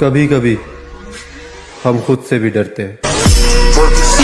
कभी कभी हम खुद से भी डरते हैं।